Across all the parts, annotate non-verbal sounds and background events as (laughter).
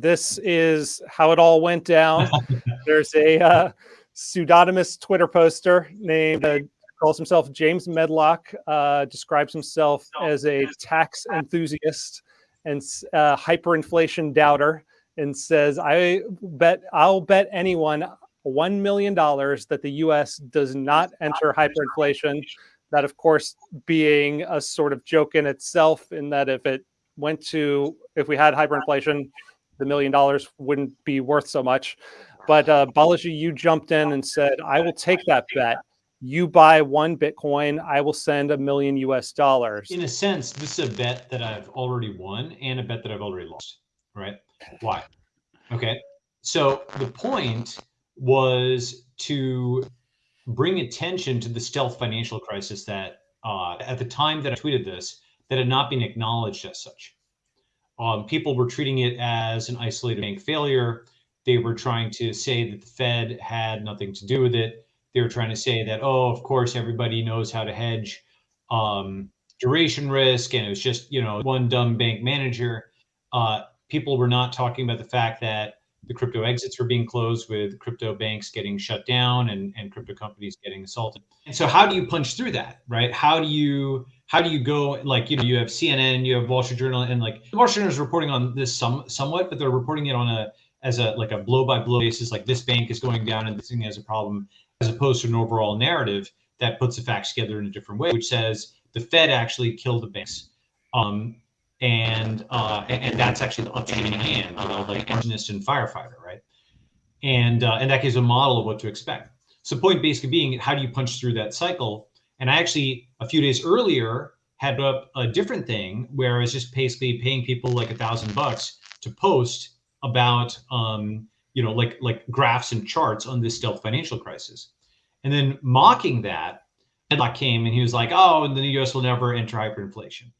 This is how it all went down. (laughs) There's a uh, pseudonymous Twitter poster named uh, calls himself James Medlock, uh, describes himself as a tax enthusiast and uh, hyperinflation doubter, and says, "I bet I'll bet anyone one million dollars that the U.S. does not enter hyperinflation." That, of course, being a sort of joke in itself, in that if it went to if we had hyperinflation, the million dollars wouldn't be worth so much. But uh, Balaji, you jumped in and said, I will take that bet. You buy one Bitcoin, I will send a million US dollars. In a sense, this is a bet that I've already won and a bet that I've already lost, right? Why? Okay. So the point was to bring attention to the stealth financial crisis that uh, at the time that I tweeted this, that had not been acknowledged as such. Um, people were treating it as an isolated bank failure. They were trying to say that the Fed had nothing to do with it. They were trying to say that, oh, of course, everybody knows how to hedge um, duration risk, and it was just you know one dumb bank manager. Uh, people were not talking about the fact that the crypto exits were being closed with crypto banks getting shut down and, and crypto companies getting assaulted. And so how do you punch through that, right? How do you how do you go like you know you have CNN, you have Wall Street Journal, and like the Wall Street Journal is reporting on this some somewhat, but they're reporting it on a as a like a blow by blow basis, like this bank is going down and this thing has a problem, as opposed to an overall narrative that puts the facts together in a different way, which says the Fed actually killed the banks. Um, and uh, and that's actually the upstream hand, you know, like engineist and firefighter, right? And uh, and that gives a model of what to expect. So point basically being, how do you punch through that cycle? And I actually a few days earlier had up a different thing where I was just basically paying people like a thousand bucks to post about um, you know like like graphs and charts on this stealth financial crisis, and then mocking that. And Medlock came and he was like, "Oh, and the U.S. will never enter hyperinflation."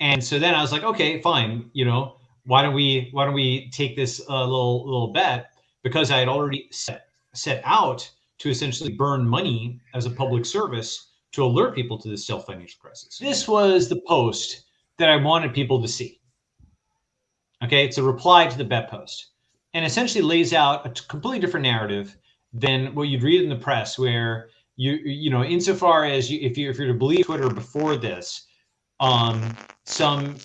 And so then I was like, okay, fine. You know, why don't we why don't we take this uh, little little bet because I had already set set out to essentially burn money as a public service to alert people to the self financial crisis. This was the post that I wanted people to see. Okay, it's a reply to the bet post and essentially lays out a completely different narrative than what you'd read in the press where you you know insofar as you if you if you're to believe Twitter before this um, some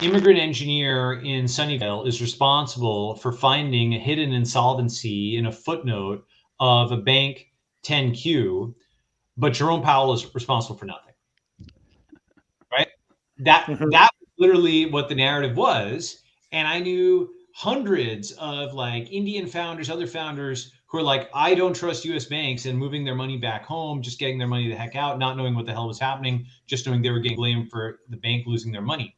immigrant engineer in Sunnyvale is responsible for finding a hidden insolvency in a footnote of a bank 10Q, but Jerome Powell is responsible for nothing. Right? That mm-hmm. that literally what the narrative was. And I knew hundreds of like Indian founders, other founders who are like, I don't trust US banks and moving their money back home, just getting their money the heck out, not knowing what the hell was happening, just knowing they were getting blamed for the bank losing their money.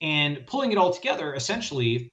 And pulling it all together, essentially,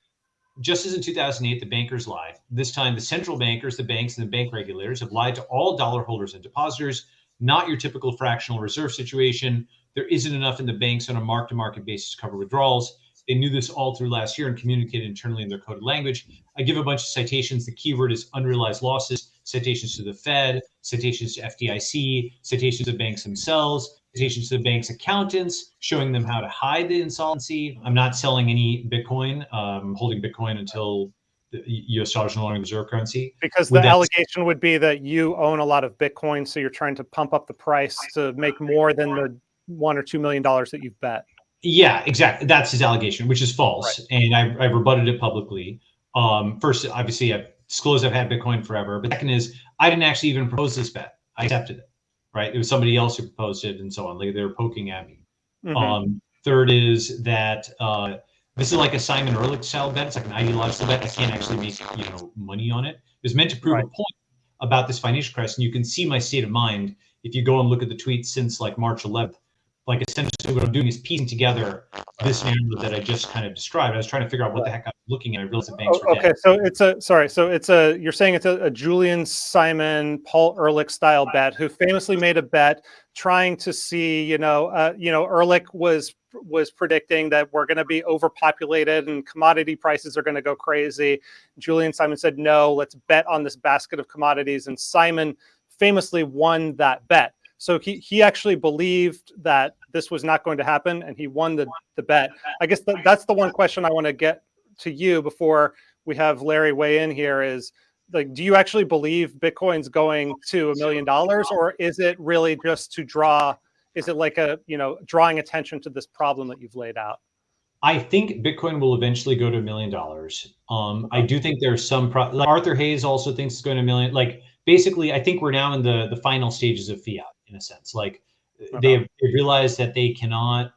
just as in 2008, the bankers lied. This time, the central bankers, the banks, and the bank regulators have lied to all dollar holders and depositors, not your typical fractional reserve situation. There isn't enough in the banks on a mark to market basis to cover withdrawals. They knew this all through last year and communicated internally in their coded language. I give a bunch of citations. The keyword is unrealized losses, citations to the Fed, citations to FDIC, citations to banks themselves, citations to the bank's accountants, showing them how to hide the insolvency. I'm not selling any Bitcoin, um, holding Bitcoin until the U.S. dollar is no longer the reserve currency. Because the allegation would be that you own a lot of Bitcoin, so you're trying to pump up the price to make more than the one or two million dollars that you've bet. Yeah, exactly. That's his allegation, which is false, right. and I, I rebutted it publicly. Um, first, obviously, I've disclosed I've had Bitcoin forever, but second is I didn't actually even propose this bet. I accepted it. Right? It was somebody else who proposed it, and so on. Like they were poking at me. Mm-hmm. Um, third is that uh, this is like a Simon Ehrlich style bet. It's like an ideological bet. I can't actually make you know money on it. It was meant to prove right. a point about this financial crisis, and you can see my state of mind if you go and look at the tweets since like March 11th like essentially what I'm doing is piecing together this narrative that I just kind of described. I was trying to figure out what the heck I'm looking at. I realized the banks were Okay, so it's a sorry, so it's a you're saying it's a, a Julian Simon, Paul Ehrlich style bet, who famously made a bet trying to see, you know, uh, you know, Ehrlich was was predicting that we're going to be overpopulated and commodity prices are going to go crazy. Julian Simon said, no, let's bet on this basket of commodities, and Simon famously won that bet. So he, he actually believed that this was not going to happen and he won the, the bet. I guess the, that's the one question I want to get to you before we have Larry weigh in here is like, do you actually believe Bitcoin's going to a million dollars or is it really just to draw, is it like a, you know, drawing attention to this problem that you've laid out? I think Bitcoin will eventually go to a million dollars. Um, I do think there's some, pro- like Arthur Hayes also thinks it's going to a million. Like basically, I think we're now in the, the final stages of fiat in a sense. Like Okay. they have they realized that they cannot,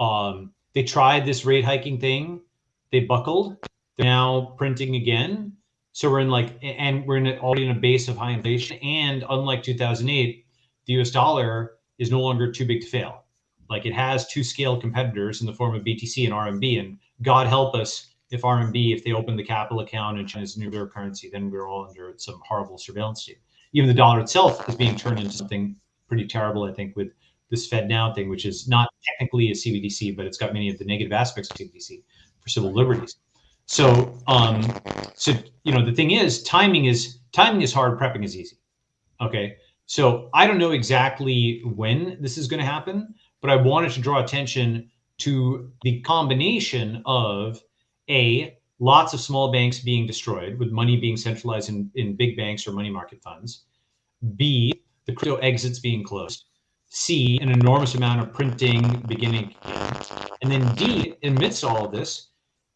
um, they tried this rate hiking thing. They buckled. They're now printing again. So we're in like, and we're in a, already in a base of high inflation. And unlike 2008, the US dollar is no longer too big to fail. Like it has two scale competitors in the form of BTC and RMB. And God help us if RMB, if they open the capital account in China's nuclear currency, then we're all under some horrible surveillance state. Even the dollar itself is being turned into something pretty terrible, I think, with this FedNow thing, which is not technically a CBDC, but it's got many of the negative aspects of CBDC for civil liberties. So, um, so you know, the thing is, timing is timing is hard, prepping is easy. Okay, so I don't know exactly when this is going to happen, but I wanted to draw attention to the combination of a lots of small banks being destroyed with money being centralized in, in big banks or money market funds. B, the crypto exits being closed. C, an enormous amount of printing beginning. And then D, amidst all of this,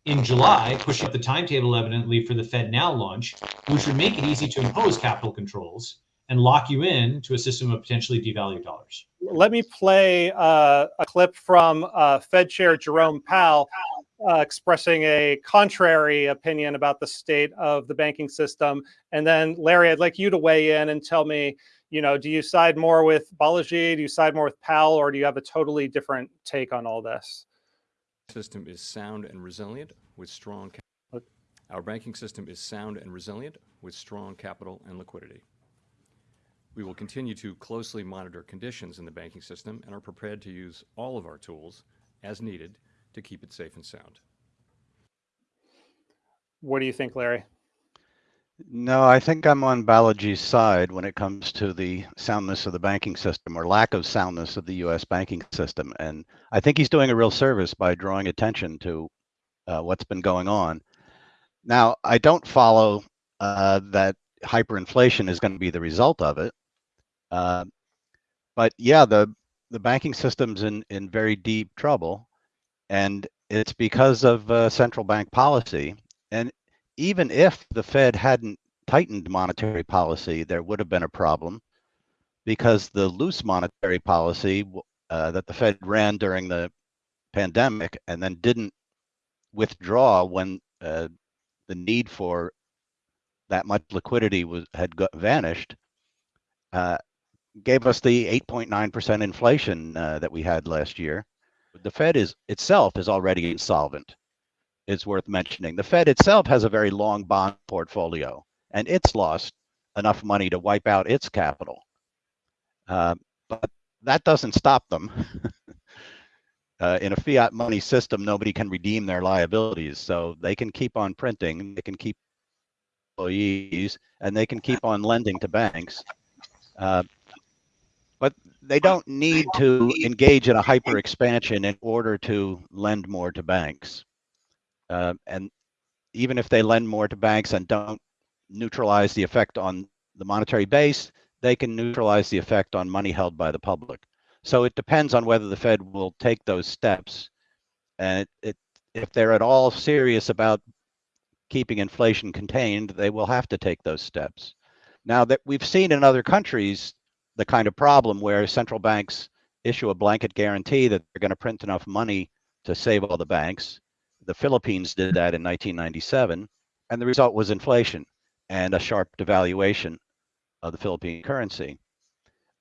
in July, push up the timetable evidently for the FedNow launch, which would make it easy to impose capital controls and lock you in to a system of potentially devalued dollars. Let me play uh, a clip from uh, Fed Chair Jerome Powell uh, expressing a contrary opinion about the state of the banking system. And then, Larry, I'd like you to weigh in and tell me, you know, do you side more with Balaji? Do you side more with Powell? Or do you have a totally different take on all this? system is sound and resilient with strong. Our banking system is sound and resilient with strong capital and liquidity. We will continue to closely monitor conditions in the banking system and are prepared to use all of our tools as needed to keep it safe and sound. What do you think, Larry? No, I think I'm on Balaji's side when it comes to the soundness of the banking system or lack of soundness of the US banking system. And I think he's doing a real service by drawing attention to uh, what's been going on. Now, I don't follow uh, that hyperinflation is going to be the result of it. Uh, but yeah, the, the banking system's in, in very deep trouble. And it's because of uh, central bank policy. And even if the Fed hadn't tightened monetary policy, there would have been a problem because the loose monetary policy uh, that the Fed ran during the pandemic and then didn't withdraw when uh, the need for that much liquidity was had got, vanished, uh, gave us the 8.9% inflation uh, that we had last year. The Fed is itself is already insolvent is worth mentioning. The Fed itself has a very long bond portfolio, and it's lost enough money to wipe out its capital. Uh, but that doesn't stop them. (laughs) uh, in a fiat money system, nobody can redeem their liabilities, so they can keep on printing, they can keep employees, and they can keep on lending to banks. Uh, but they don't need to engage in a hyper expansion in order to lend more to banks. Uh, and even if they lend more to banks and don't neutralize the effect on the monetary base, they can neutralize the effect on money held by the public. So it depends on whether the Fed will take those steps. And it, it, if they're at all serious about keeping inflation contained, they will have to take those steps. Now that we've seen in other countries the kind of problem where central banks issue a blanket guarantee that they're going to print enough money to save all the banks the Philippines did that in 1997, and the result was inflation and a sharp devaluation of the Philippine currency.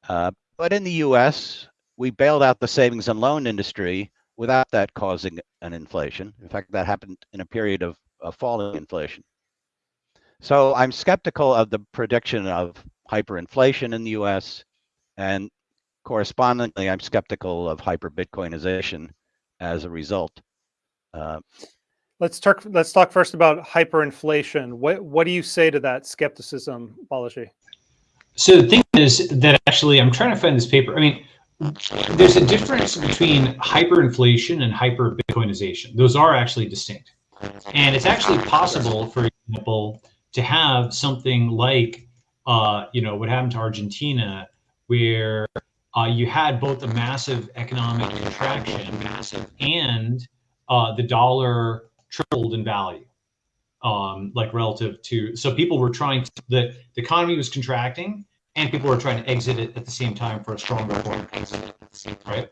Uh, but in the US, we bailed out the savings and loan industry without that causing an inflation. In fact, that happened in a period of, of falling inflation. So I'm skeptical of the prediction of hyperinflation in the US, and correspondingly, I'm skeptical of hyper Bitcoinization as a result. Uh, let's talk. Let's talk first about hyperinflation. What what do you say to that skepticism, Balaji? So the thing is that actually, I'm trying to find this paper. I mean, there's a difference between hyperinflation and hyper Bitcoinization. Those are actually distinct. And it's actually possible, for example, to have something like, uh, you know, what happened to Argentina, where uh, you had both a massive economic contraction massive, and uh, the dollar tripled in value, um, like relative to. So people were trying to the, the economy was contracting, and people were trying to exit it at the same time for a stronger form. Right.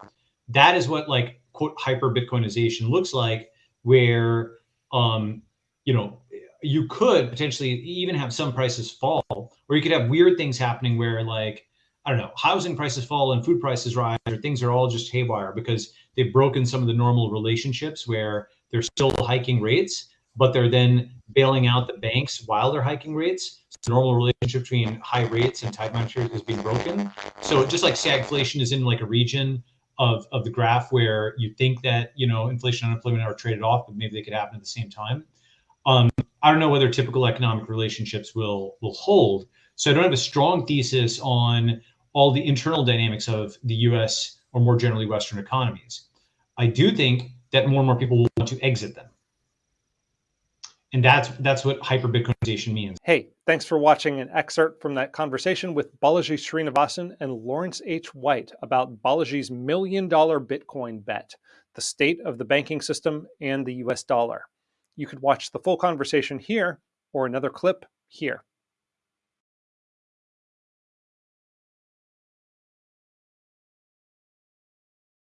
That is what like quote hyper Bitcoinization looks like, where um, you know you could potentially even have some prices fall, or you could have weird things happening where like I don't know, housing prices fall and food prices rise, or things are all just haywire because they've broken some of the normal relationships where they're still hiking rates, but they're then bailing out the banks while they're hiking rates. So the normal relationship between high rates and tight monetary is being broken. So just like stagflation is in like a region of, of the graph where you think that, you know, inflation and unemployment are traded off, but maybe they could happen at the same time. Um, I don't know whether typical economic relationships will will hold. So I don't have a strong thesis on all the internal dynamics of the US or more generally Western economies. I do think that more and more people will want to exit them. And that's that's what hyper Bitcoinization means. Hey, thanks for watching an excerpt from that conversation with Balaji Srinivasan and Lawrence H. White about Balaji's million dollar Bitcoin bet, the state of the banking system and the US dollar. You could watch the full conversation here or another clip here.